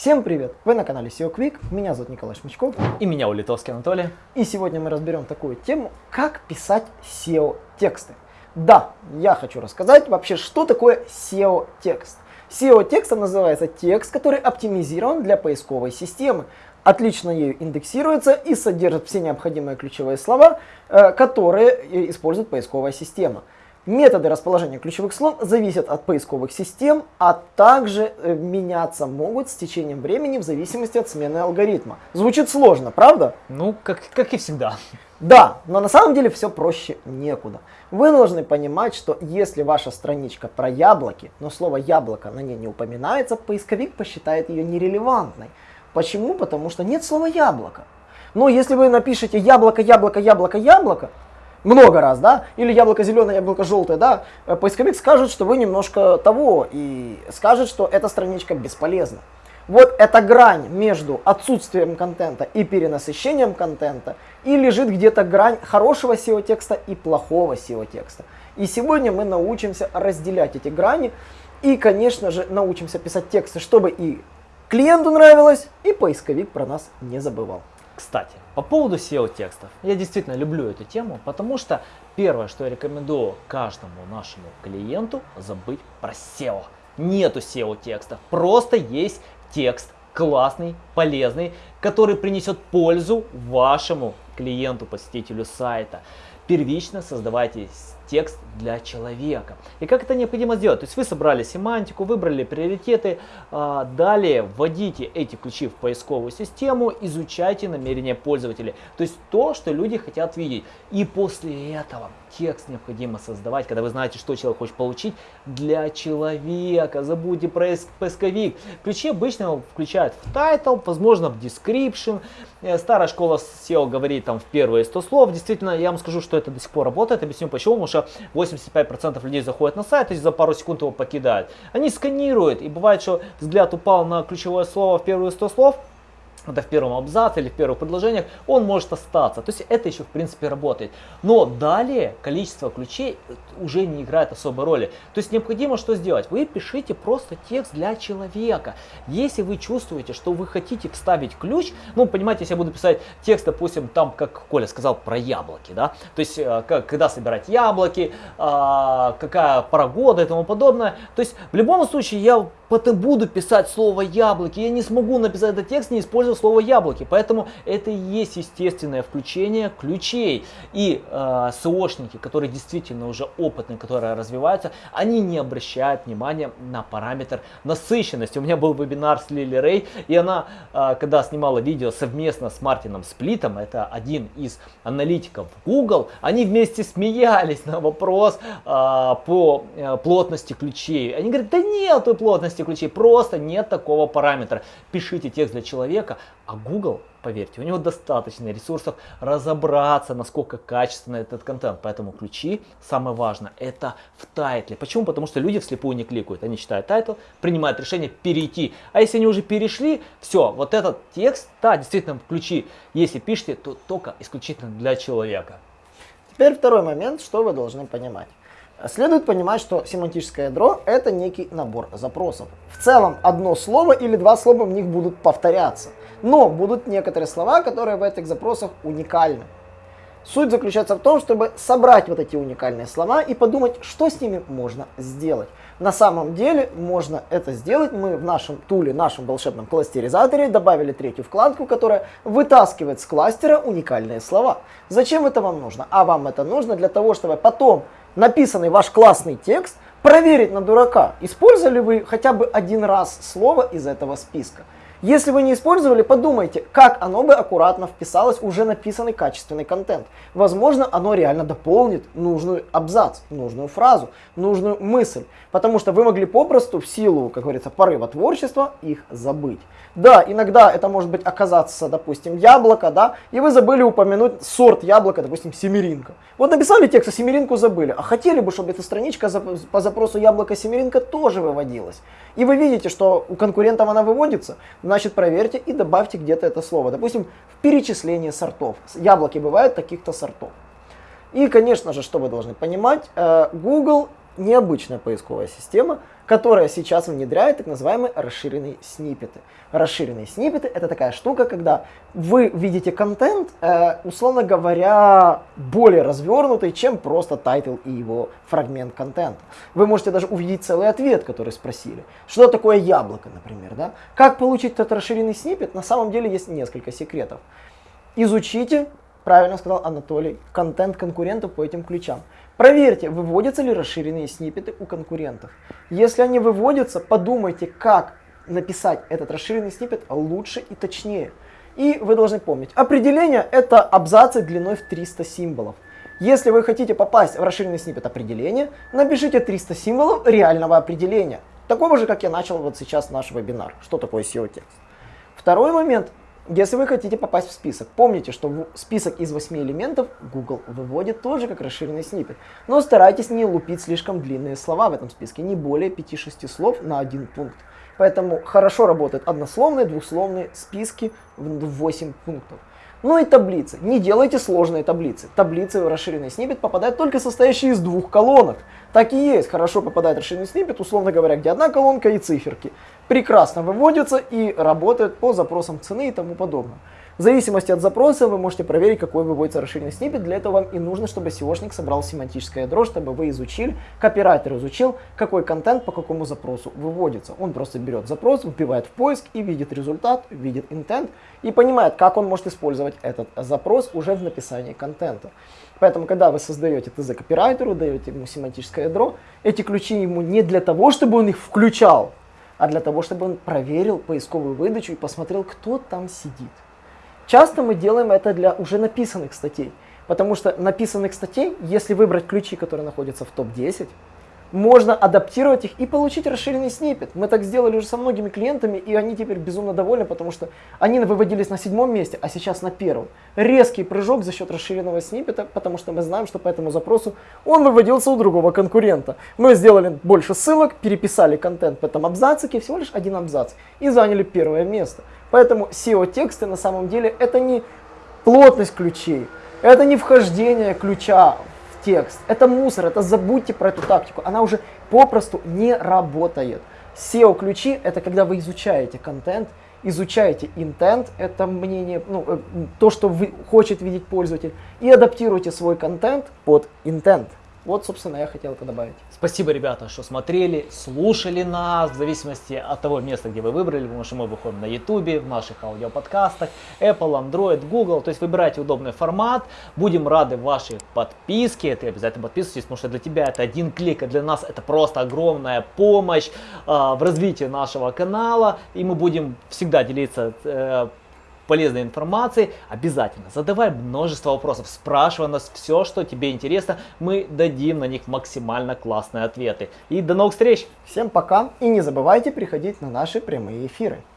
Всем привет! Вы на канале SEO Quick, меня зовут Николай Шмычков. И меня Улитовский Анатолий. И сегодня мы разберем такую тему, как писать SEO-тексты. Да, я хочу рассказать вообще, что такое SEO-текст. SEO-текстом называется текст, который оптимизирован для поисковой системы. Отлично ею индексируется и содержит все необходимые ключевые слова, э, которые использует поисковая система. Методы расположения ключевых слов зависят от поисковых систем, а также э, меняться могут с течением времени в зависимости от смены алгоритма. Звучит сложно, правда? Ну, как, как и всегда. Да, но на самом деле все проще некуда. Вы должны понимать, что если ваша страничка про яблоки, но слово яблоко на ней не упоминается, поисковик посчитает ее нерелевантной. Почему? Потому что нет слова яблоко. Но если вы напишете яблоко, яблоко, яблоко, яблоко, много раз, да, или яблоко зеленое, яблоко желтое, да, э, поисковик скажет, что вы немножко того, и скажет, что эта страничка бесполезна. Вот эта грань между отсутствием контента и перенасыщением контента, и лежит где-то грань хорошего SEO-текста и плохого SEO-текста. И сегодня мы научимся разделять эти грани, и, конечно же, научимся писать тексты, чтобы и клиенту нравилось, и поисковик про нас не забывал. Кстати, по поводу SEO-текстов. Я действительно люблю эту тему, потому что первое, что я рекомендую каждому нашему клиенту, забыть про SEO. Нету SEO-текстов, просто есть текст классный, полезный, который принесет пользу вашему клиенту, посетителю сайта. Первично создавайте текст для человека. И как это необходимо сделать? То есть вы собрали семантику, выбрали приоритеты, а, далее вводите эти ключи в поисковую систему, изучайте намерения пользователей. То есть то, что люди хотят видеть. И после этого текст необходимо создавать, когда вы знаете, что человек хочет получить, для человека. Забудьте про поисковик. Ключи обычно включают в title, возможно в description. Э, старая школа SEO говорит там в первые 100 слов. Действительно, я вам скажу, что это до сих пор работает. Объясню почему. Потому что 85% людей заходят на сайт и за пару секунд его покидают. Они сканируют. И бывает, что взгляд упал на ключевое слово в первые 100 слов это в первом абзаце или в первых предложениях, он может остаться. То есть это еще в принципе работает. Но далее количество ключей уже не играет особой роли. То есть необходимо что сделать? Вы пишите просто текст для человека. Если вы чувствуете, что вы хотите вставить ключ, ну понимаете, если я буду писать текст, допустим, там, как Коля сказал, про яблоки, да, то есть э, как, когда собирать яблоки, а, какая пора года и тому подобное. То есть в любом случае я потом буду писать слово яблоки, я не смогу написать этот текст, не используя слово яблоки. Поэтому это и есть естественное включение ключей. И э, СОшники, которые действительно уже опытные, которые развиваются, они не обращают внимания на параметр насыщенности. У меня был вебинар с Лили Рей, и она, э, когда снимала видео совместно с Мартином Сплитом, это один из аналитиков Google, они вместе смеялись на вопрос э, по э, плотности ключей. Они говорят, да нету плотности ключей, просто нет такого параметра. Пишите текст для человека, а Google, поверьте, у него достаточно ресурсов разобраться, насколько качественно этот контент. Поэтому ключи, самое важное, это в title е. Почему? Потому что люди вслепую не кликают. Они читают title, принимают решение перейти. А если они уже перешли, все, вот этот текст, да, действительно, ключи, если пишете, то только исключительно для человека. Теперь второй момент, что вы должны понимать. Следует понимать, что семантическое ядро это некий набор запросов. В целом одно слово или два слова в них будут повторяться. Но будут некоторые слова, которые в этих запросах уникальны. Суть заключается в том, чтобы собрать вот эти уникальные слова и подумать, что с ними можно сделать. На самом деле можно это сделать. Мы в нашем туле, нашем волшебном кластеризаторе добавили третью вкладку, которая вытаскивает с кластера уникальные слова. Зачем это вам нужно? А вам это нужно для того, чтобы потом написанный ваш классный текст проверить на дурака. Использовали вы хотя бы один раз слово из этого списка. Если вы не использовали, подумайте, как оно бы аккуратно вписалось в уже написанный качественный контент. Возможно, оно реально дополнит нужную абзац, нужную фразу, нужную мысль. Потому что вы могли попросту в силу, как говорится, порыва творчества их забыть. Да, иногда это может быть оказаться, допустим, яблоко, да, и вы забыли упомянуть сорт яблока, допустим, семеринка. Вот написали текст, а семеринку забыли, а хотели бы, чтобы эта страничка по запросу яблоко семеринка тоже выводилась. И вы видите, что у конкурентов она выводится, значит проверьте и добавьте где-то это слово. Допустим, в перечислении сортов. Яблоки бывают таких-то сортов. И, конечно же, что вы должны понимать, э, Google необычная поисковая система, которая сейчас внедряет так называемые расширенные сниппеты. Расширенные сниппеты это такая штука, когда вы видите контент, э, условно говоря, более развернутый, чем просто title и его фрагмент контента. Вы можете даже увидеть целый ответ, который спросили. Что такое яблоко, например, да? Как получить этот расширенный сниппет? На самом деле есть несколько секретов. Изучите, правильно сказал Анатолий, контент конкурентов по этим ключам. Проверьте, выводятся ли расширенные сниппеты у конкурентов. Если они выводятся, подумайте, как написать этот расширенный сниппет лучше и точнее. И вы должны помнить, определение это абзацы длиной в 300 символов. Если вы хотите попасть в расширенный сниппет определения, напишите 300 символов реального определения. Такого же, как я начал вот сейчас наш вебинар. Что такое SEO-текст? Второй момент. Если вы хотите попасть в список, помните, что список из 8 элементов Google выводит тоже как расширенный сниппет. Но старайтесь не лупить слишком длинные слова в этом списке, не более 5-6 слов на один пункт. Поэтому хорошо работают однословные, двухсловные списки в 8 пунктов. Ну и таблицы. Не делайте сложные таблицы. Таблицы в расширенный сниппет попадают только состоящие из двух колонок. Так и есть. Хорошо попадает расширенный сниппет, условно говоря, где одна колонка и циферки. Прекрасно выводятся и работают по запросам цены и тому подобное. В зависимости от запроса вы можете проверить, какой выводится расширенный сниппет. Для этого вам и нужно, чтобы SEOшник собрал семантическое ядро, чтобы вы изучили, копирайтер изучил, какой контент по какому запросу выводится. Он просто берет запрос, вбивает в поиск и видит результат, видит intent и понимает, как он может использовать этот запрос уже в написании контента. Поэтому, когда вы создаете ТЗ копирайтеру, даете ему семантическое ядро, эти ключи ему не для того, чтобы он их включал, а для того, чтобы он проверил поисковую выдачу и посмотрел, кто там сидит. Часто мы делаем это для уже написанных статей, потому что написанных статей, если выбрать ключи, которые находятся в топ-10, можно адаптировать их и получить расширенный сниппет. Мы так сделали уже со многими клиентами, и они теперь безумно довольны, потому что они выводились на седьмом месте, а сейчас на первом. Резкий прыжок за счет расширенного сниппета, потому что мы знаем, что по этому запросу он выводился у другого конкурента. Мы сделали больше ссылок, переписали контент в этом абзацике, всего лишь один абзац, и заняли первое место. Поэтому SEO-тексты на самом деле это не плотность ключей, это не вхождение ключа текст. Это мусор, это забудьте про эту тактику. Она уже попросту не работает. SEO-ключи это когда вы изучаете контент, изучаете intent, это мнение, ну, э, то, что вы, хочет видеть пользователь, и адаптируйте свой контент под intent. Вот, собственно, я хотел это добавить. Спасибо, ребята, что смотрели, слушали нас, в зависимости от того места, где вы выбрали, потому что мы выходим на YouTube, в наших аудиоподкастах, Apple, Android, Google, то есть выбирайте удобный формат, будем рады вашей подписке, ты обязательно подписывайтесь, потому что для тебя это один клик, а для нас это просто огромная помощь э, в развитии нашего канала, и мы будем всегда делиться э, полезной информации, обязательно задавай множество вопросов, спрашивай нас все, что тебе интересно, мы дадим на них максимально классные ответы. И до новых встреч! Всем пока и не забывайте приходить на наши прямые эфиры.